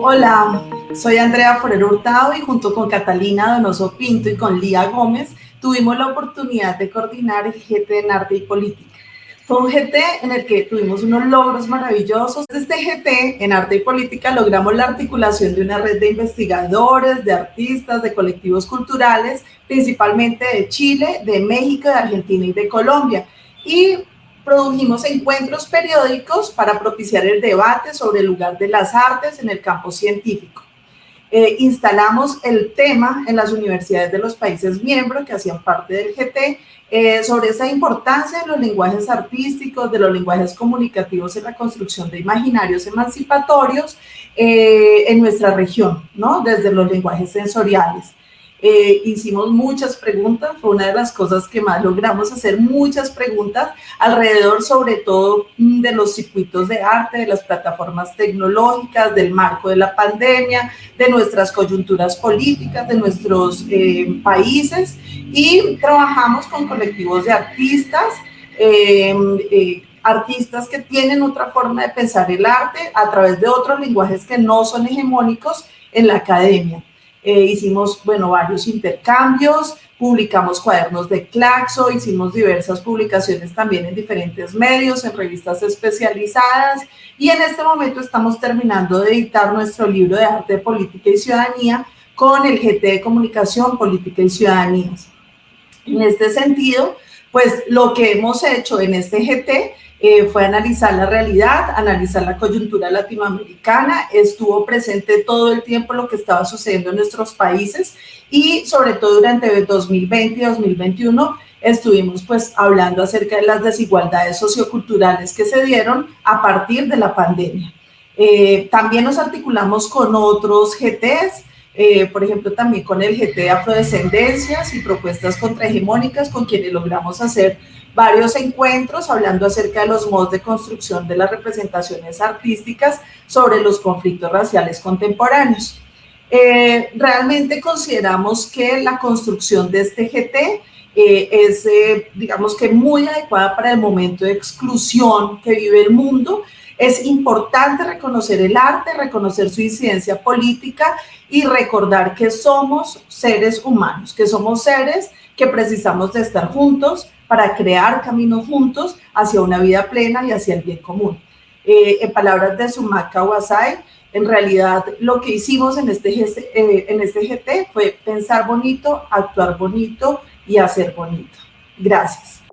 Hola, soy Andrea Forero Hurtado y junto con Catalina Donoso Pinto y con Lía Gómez tuvimos la oportunidad de coordinar el GT en Arte y Política. Fue un GT en el que tuvimos unos logros maravillosos. Este GT en Arte y Política logramos la articulación de una red de investigadores, de artistas, de colectivos culturales, principalmente de Chile, de México, de Argentina y de Colombia. Y produjimos encuentros periódicos para propiciar el debate sobre el lugar de las artes en el campo científico. Eh, instalamos el tema en las universidades de los países miembros que hacían parte del GT eh, sobre esa importancia de los lenguajes artísticos, de los lenguajes comunicativos en la construcción de imaginarios emancipatorios eh, en nuestra región, ¿no? desde los lenguajes sensoriales. Eh, hicimos muchas preguntas, fue una de las cosas que más logramos hacer, muchas preguntas alrededor sobre todo mm, de los circuitos de arte, de las plataformas tecnológicas, del marco de la pandemia, de nuestras coyunturas políticas, de nuestros eh, países y trabajamos con colectivos de artistas, em, eh, artistas que tienen otra forma de pensar el arte a través de otros lenguajes que no son hegemónicos en la academia. Eh, hicimos, bueno, varios intercambios, publicamos cuadernos de Claxo, hicimos diversas publicaciones también en diferentes medios, en revistas especializadas y en este momento estamos terminando de editar nuestro libro de arte, política y ciudadanía con el GT de Comunicación, Política y Ciudadanías. En este sentido, pues lo que hemos hecho en este GT eh, fue analizar la realidad, analizar la coyuntura latinoamericana, estuvo presente todo el tiempo lo que estaba sucediendo en nuestros países y sobre todo durante 2020 y 2021 estuvimos pues hablando acerca de las desigualdades socioculturales que se dieron a partir de la pandemia. Eh, también nos articulamos con otros GTs, eh, por ejemplo, también con el GT de Afrodescendencias y propuestas contrahegemónicas con quienes logramos hacer varios encuentros hablando acerca de los modos de construcción de las representaciones artísticas sobre los conflictos raciales contemporáneos. Eh, realmente consideramos que la construcción de este GT eh, es, eh, digamos que muy adecuada para el momento de exclusión que vive el mundo. Es importante reconocer el arte, reconocer su incidencia política y recordar que somos seres humanos, que somos seres que precisamos de estar juntos, para crear caminos juntos hacia una vida plena y hacia el bien común. Eh, en palabras de Sumaka Wasai, en realidad lo que hicimos en este, eh, en este GT fue pensar bonito, actuar bonito y hacer bonito. Gracias.